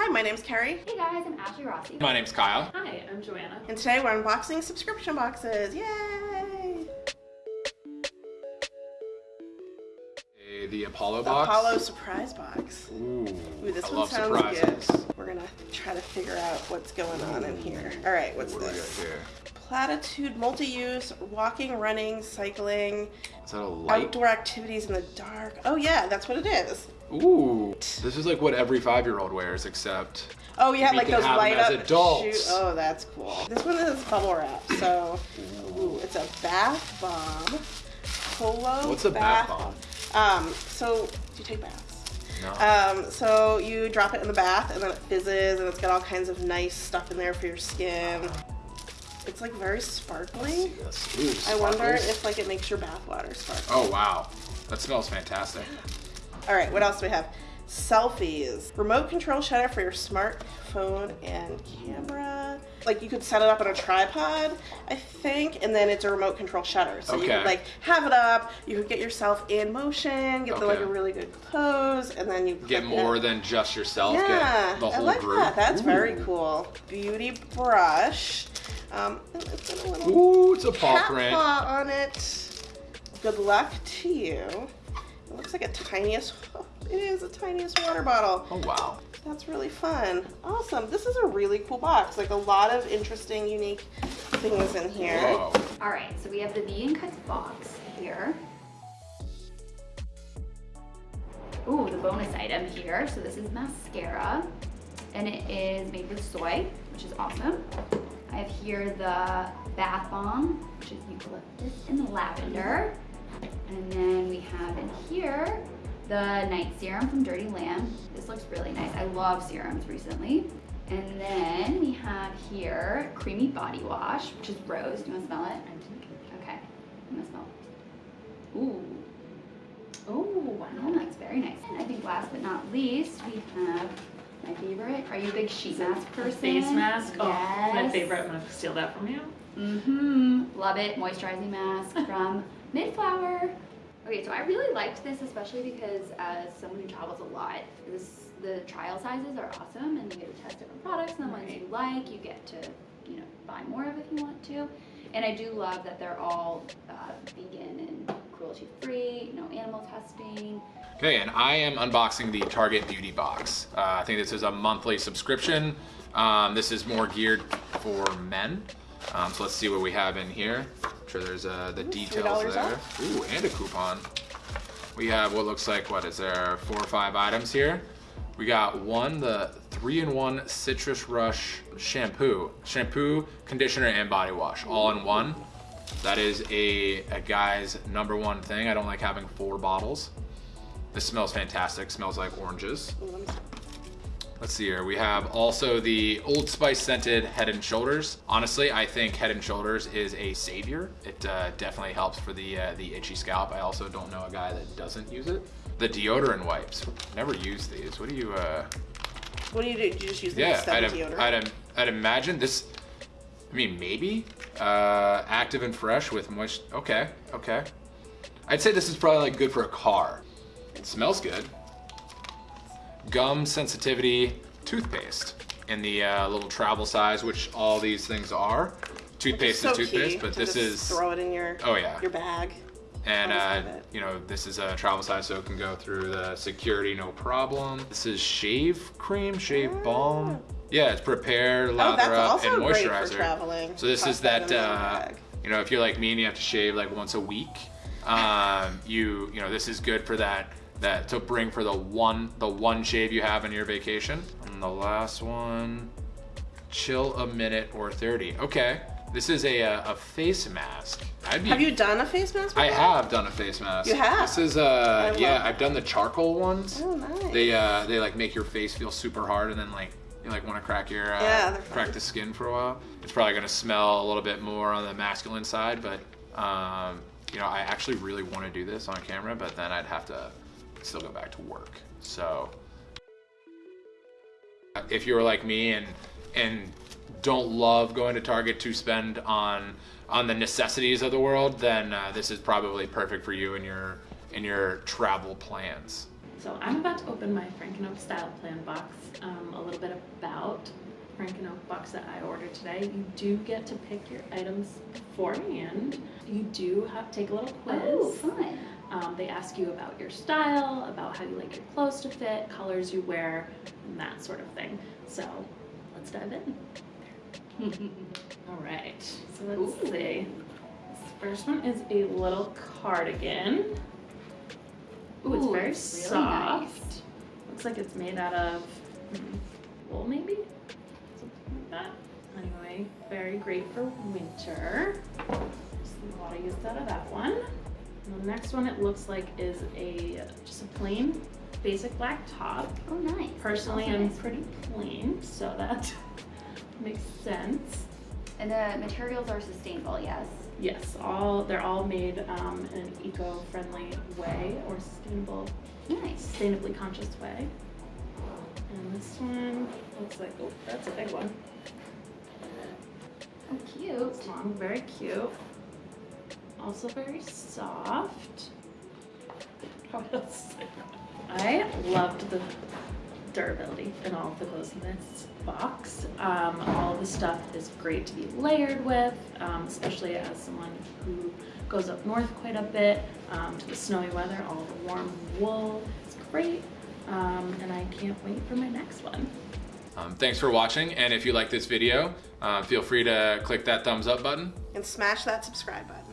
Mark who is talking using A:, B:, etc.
A: Hi, my name's Carrie,
B: Hey guys, I'm Ashley Rossi.
C: My name's Kyle.
D: Hi, I'm Joanna.
A: and today we're unboxing subscription boxes. Yay!
C: The Apollo
A: The
C: box.
A: Apollo surprise box.
C: Ooh,
A: Ooh, this
C: I
A: one sounds
C: surprises.
A: good. We're gonna try to figure out what's going on in here. All right, what's
C: What do we got
A: this? Platitude multi-use, walking, running, cycling,
C: Is that a light?
A: outdoor activities in the dark. Oh yeah, that's what it is.
C: Ooh, this is like what every five-year-old wears, except
A: Oh yeah, like those light up
C: adults.
A: shoe- Oh, that's cool. This one is bubble wrap, so ooh, it's a bath bomb. Polo.
C: What's a bath bomb?
A: Um, so do you take baths?
C: no.
A: Um, so you drop it in the bath and then it fizzes and it's got all kinds of nice stuff in there for your skin. It's like very sparkly.
C: Yes. Ooh,
A: I wonder if like it makes your bath water sparkle.
C: Oh wow, that smells fantastic.
A: All right, what else do we have? Selfies. Remote control shutter for your smartphone and camera. Like you could set it up on a tripod, I think, and then it's a remote control shutter. So you
C: Okay.
A: could like have it up, you could get yourself in motion, get the, like a really good pose, and then you
C: Get more
A: it.
C: than just yourself.
A: Yeah,
C: Get the
A: I like
C: group.
A: that. That's very cool. Beauty brush. Um, and it's got a little
C: Ooh, it's a paw print.
A: paw on it. Good luck to you. It looks like a tiniest. It is a tiniest water bottle.
C: Oh wow.
A: That's really fun. Awesome. This is a really cool box. Like a lot of interesting, unique things in here.
C: Whoa.
B: All right, so we have the vegan cuts box here. Ooh, the bonus item here. So this is mascara, and it is made with soy, which is awesome. I have here the bath bomb, which is eucalyptus and lavender. And then we have in here the night serum from Dirty Lamb. This looks really nice. I love serums recently. And then we have here creamy body wash, which is rose. Do you want to smell it? Okay. I'm gonna smell it. Ooh. Oh, wow, that's very nice. And I think last but not least, we have my favorite. Are you a big sheet mask person?
D: Face mask. Oh, my favorite. I'm gonna steal that from you.
B: Mm-hmm. Love it. Moisturizing mask from Midflower. Okay, so I really liked this, especially because as someone who travels a lot, this the trial sizes are awesome, and you get to test different products, and the ones you like, you get to, you know, buy more of if you want to. And I do love that they're all uh, vegan and cruelty-free, no animal testing.
C: Okay, and I am unboxing the Target Beauty Box. Uh, I think this is a monthly subscription. Um, this is more geared for men. Um, so let's see what we have in here. Sure there's uh, the details there.
A: off.
C: Ooh, and a coupon. We have what looks like, what is there, four or five items here. We got one, the three-in-one Citrus Rush shampoo. Shampoo, conditioner, and body wash, all in one. That is a, a guy's number one thing. I don't like having four bottles. This smells fantastic. Smells like oranges. Let's see here. We have also the Old Spice scented Head and Shoulders. Honestly, I think Head and Shoulders is a savior. It uh, definitely helps for the uh, the itchy scalp. I also don't know a guy that doesn't use it. The deodorant wipes. Never use these. What do you? Uh...
A: What do you do? Do you just use the
C: Yeah, I'd,
A: deodorant?
C: I'd, I'd imagine this. I mean, maybe uh, active and fresh with moist. Okay, okay. I'd say this is probably like good for a car. It smells good. Gum sensitivity toothpaste in the uh, little travel size, which all these things are. Toothpaste
A: so
C: is toothpaste, but this is
A: throw it in your
C: oh yeah,
A: your bag.
C: and uh, you know this is a travel size, so it can go through the security no problem. This is shave cream, shave balm. Yeah, it's prepare,
A: Oh,
C: lather
A: that's
C: up, and moisturizer. So this
A: Toss
C: is that,
A: in
C: uh, you know, if you're like me and you have to shave like once a week, um, you you know this is good for that that to bring for the one the one shave you have in your vacation. And the last one, chill a minute or thirty. Okay, this is a a, a face mask. I'd be
A: Have you done a face mask?
C: I have done a face mask.
A: You have?
C: This is uh
A: I
C: yeah, I've done the charcoal ones.
A: Oh, nice.
C: They uh they like make your face feel super hard and then like you like want to crack your uh,
A: Yeah,
C: crack the skin for a while. It's probably gonna smell a little bit more on the masculine side, but um you know I actually really want to do this on camera, but then I'd have to still go back to work. So if you're like me and and don't love going to Target to spend on on the necessities of the world, then uh, this is probably perfect for you in your in your travel plans.
D: So I'm about to open my Frank And Oak style plan box. Um, a little bit about Frank And Oak box that I ordered today. You do get to pick your items beforehand. You do have to take a little quiz.
B: Oh, fun.
D: Um, they ask you about your style, about how you like your clothes to fit, colors you wear, and that sort of thing. So let's dive in. All right, so let's
B: Ooh.
D: see. This first one is a little cardigan. Ooh, it's
B: Ooh,
D: very
B: it's really
D: soft.
B: nice.
D: Looks like it's made out of hmm, wool, maybe? Something like that. Anyway, very great for winter. Just a lot of use out of that one. And the next one it looks like is a just a plain basic black top.
B: Oh, nice.
D: Personally, I'm
B: nice.
D: pretty plain, so that makes sense.
B: And the materials are sustainable, yes.
D: Yes, all they're all made um, in an eco-friendly way or sustainable,
B: Nice.
D: sustainably conscious way. And this one looks like oh, that's a big one.
B: Oh, cute.
D: It's long, very cute. Also very soft. I loved the durability in all of the clothes in this box. Um, all the stuff is great to be layered with, um, especially as someone who goes up north quite a bit um, to the snowy weather. All the warm wool is great, um, and I can't wait for my next one.
C: Um, thanks for watching, and if you like this video, uh, feel free to click that thumbs up button.
A: And smash that subscribe button.